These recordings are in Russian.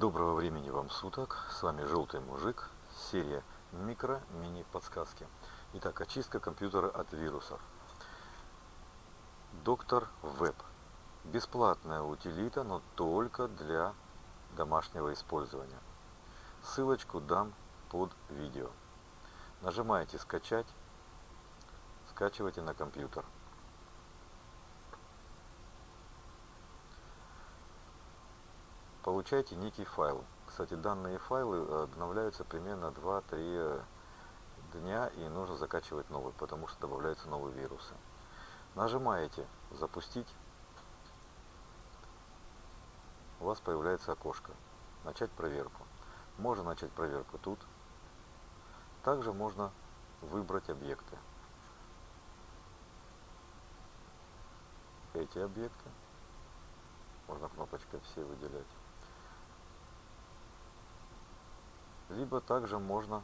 Доброго времени вам суток, с вами Желтый Мужик, серия микро-мини-подсказки. Итак, очистка компьютера от вирусов. Доктор Веб. Бесплатная утилита, но только для домашнего использования. Ссылочку дам под видео. Нажимаете «Скачать», скачивайте на компьютер. Получаете некий файл. Кстати, данные файлы обновляются примерно 2-3 дня и нужно закачивать новый, потому что добавляются новые вирусы. Нажимаете «Запустить». У вас появляется окошко. Начать проверку. Можно начать проверку тут. Также можно выбрать объекты. Эти объекты. Можно кнопочкой все выделять. Либо также можно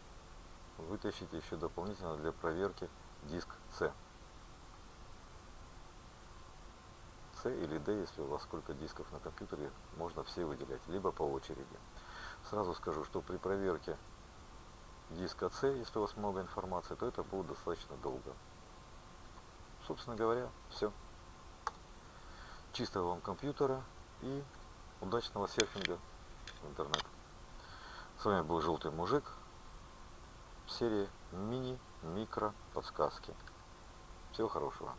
вытащить еще дополнительно для проверки диск C. C или D, если у вас сколько дисков на компьютере, можно все выделять, либо по очереди. Сразу скажу, что при проверке диска C, если у вас много информации, то это будет достаточно долго. Собственно говоря, все. Чистого вам компьютера и удачного серфинга в интернет. Вами был Желтый Мужик в серии мини-микро подсказки. Всего хорошего.